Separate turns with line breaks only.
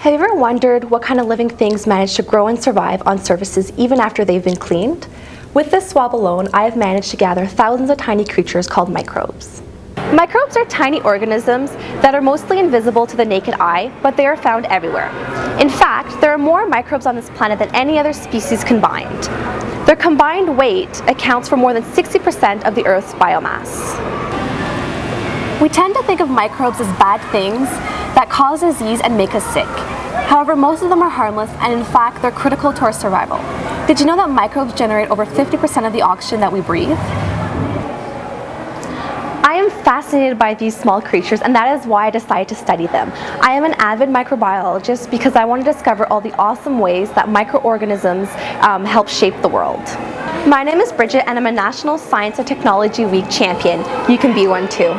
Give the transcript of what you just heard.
Have you ever wondered what kind of living things manage to grow and survive on surfaces even after they've been cleaned? With this swab alone, I have managed to gather thousands of tiny creatures called microbes. Microbes are tiny organisms that are mostly invisible to the naked eye, but they are found everywhere. In fact, there are more microbes on this planet than any other species combined. Their combined weight accounts for more than 60% of the Earth's biomass. We tend to think of microbes as bad things that cause disease and make us sick. However, most of them are harmless and in fact they're critical to our survival. Did you know that microbes generate over 50% of the oxygen that we breathe? I am fascinated by these small creatures and that is why I decided to study them. I am an avid microbiologist because I want to discover all the awesome ways that microorganisms um, help shape the world. My name is Bridget and I'm a National Science and Technology Week champion. You can be one too.